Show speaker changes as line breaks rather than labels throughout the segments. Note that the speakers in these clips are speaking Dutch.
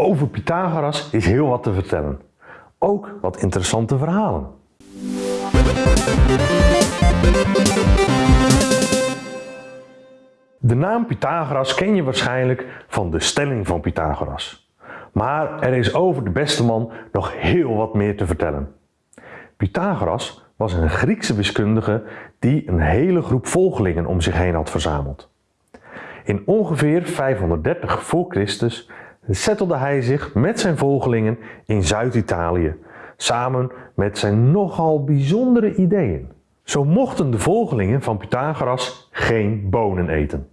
Over Pythagoras is heel wat te vertellen. Ook wat interessante verhalen. De naam Pythagoras ken je waarschijnlijk van de stelling van Pythagoras. Maar er is over de beste man nog heel wat meer te vertellen. Pythagoras was een Griekse wiskundige die een hele groep volgelingen om zich heen had verzameld. In ongeveer 530 voor Christus settelde hij zich met zijn volgelingen in Zuid-Italië, samen met zijn nogal bijzondere ideeën. Zo mochten de volgelingen van Pythagoras geen bonen eten.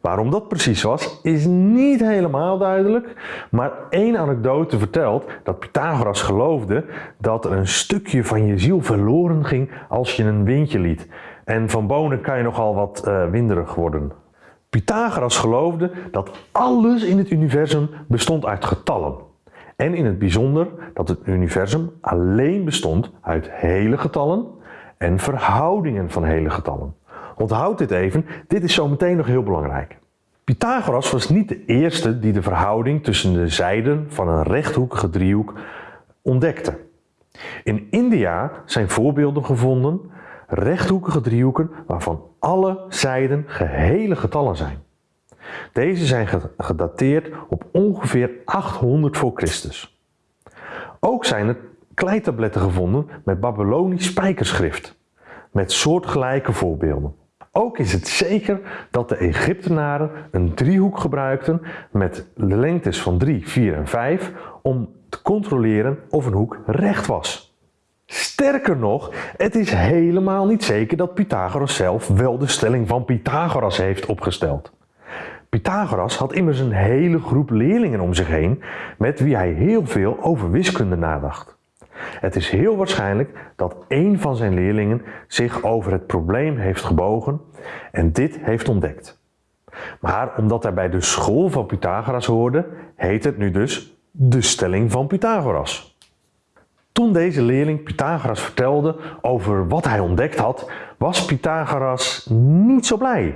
Waarom dat precies was, is niet helemaal duidelijk, maar één anekdote vertelt dat Pythagoras geloofde dat er een stukje van je ziel verloren ging als je een windje liet. En van bonen kan je nogal wat uh, winderig worden. Pythagoras geloofde dat alles in het universum bestond uit getallen. En in het bijzonder dat het universum alleen bestond uit hele getallen en verhoudingen van hele getallen. Onthoud dit even, dit is zo meteen nog heel belangrijk. Pythagoras was niet de eerste die de verhouding tussen de zijden van een rechthoekige driehoek ontdekte. In India zijn voorbeelden gevonden, rechthoekige driehoeken waarvan alle zijden gehele getallen zijn. Deze zijn gedateerd op ongeveer 800 voor Christus. Ook zijn er kleitabletten gevonden met Babylonisch spijkerschrift, met soortgelijke voorbeelden. Ook is het zeker dat de Egyptenaren een driehoek gebruikten met lengtes van 3, 4 en 5 om te controleren of een hoek recht was. Sterker nog, het is helemaal niet zeker dat Pythagoras zelf wel de stelling van Pythagoras heeft opgesteld. Pythagoras had immers een hele groep leerlingen om zich heen met wie hij heel veel over wiskunde nadacht. Het is heel waarschijnlijk dat een van zijn leerlingen zich over het probleem heeft gebogen en dit heeft ontdekt. Maar omdat hij bij de school van Pythagoras hoorde, heet het nu dus de stelling van Pythagoras. Toen deze leerling Pythagoras vertelde over wat hij ontdekt had, was Pythagoras niet zo blij.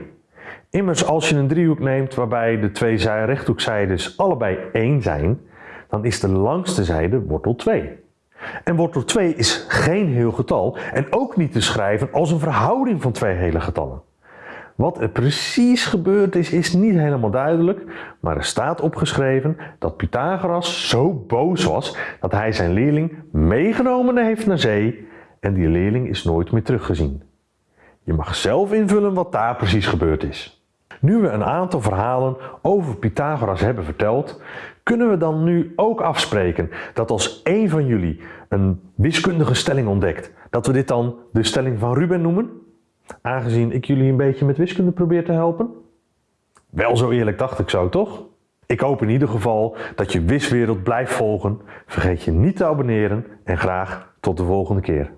Immers als je een driehoek neemt waarbij de twee rechthoekzijdes allebei 1 zijn, dan is de langste zijde wortel 2. En wortel 2 is geen heel getal en ook niet te schrijven als een verhouding van twee hele getallen. Wat er precies gebeurd is, is niet helemaal duidelijk, maar er staat opgeschreven dat Pythagoras zo boos was dat hij zijn leerling meegenomen heeft naar zee en die leerling is nooit meer teruggezien. Je mag zelf invullen wat daar precies gebeurd is. Nu we een aantal verhalen over Pythagoras hebben verteld, kunnen we dan nu ook afspreken dat als één van jullie een wiskundige stelling ontdekt, dat we dit dan de stelling van Ruben noemen? Aangezien ik jullie een beetje met wiskunde probeer te helpen? Wel zo eerlijk dacht ik zo, toch? Ik hoop in ieder geval dat je Wiswereld blijft volgen. Vergeet je niet te abonneren en graag tot de volgende keer.